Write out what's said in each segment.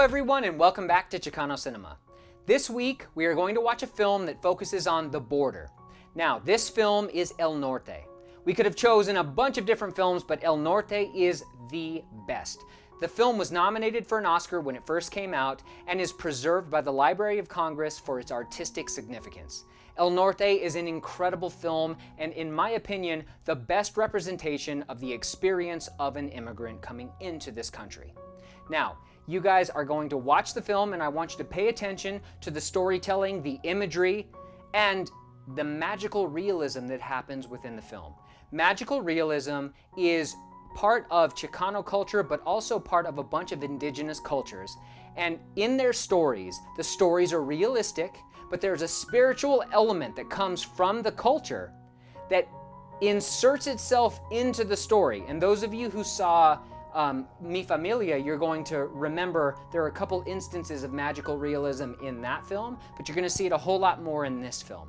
everyone and welcome back to Chicano Cinema. This week we are going to watch a film that focuses on the border. Now this film is El Norte. We could have chosen a bunch of different films but El Norte is the best. The film was nominated for an Oscar when it first came out and is preserved by the Library of Congress for its artistic significance. El Norte is an incredible film and in my opinion the best representation of the experience of an immigrant coming into this country. Now, you guys are going to watch the film and I want you to pay attention to the storytelling, the imagery, and the magical realism that happens within the film. Magical realism is part of Chicano culture, but also part of a bunch of indigenous cultures. And in their stories, the stories are realistic, but there's a spiritual element that comes from the culture that inserts itself into the story. And those of you who saw um, Mi Familia, you're going to remember there are a couple instances of magical realism in that film, but you're going to see it a whole lot more in this film.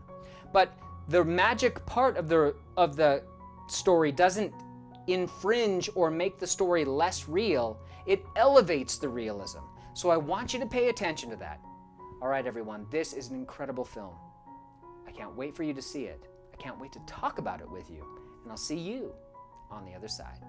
But the magic part of the of the story doesn't infringe or make the story less real. It elevates the realism. So I want you to pay attention to that. All right, everyone, this is an incredible film. I can't wait for you to see it. I can't wait to talk about it with you. And I'll see you on the other side.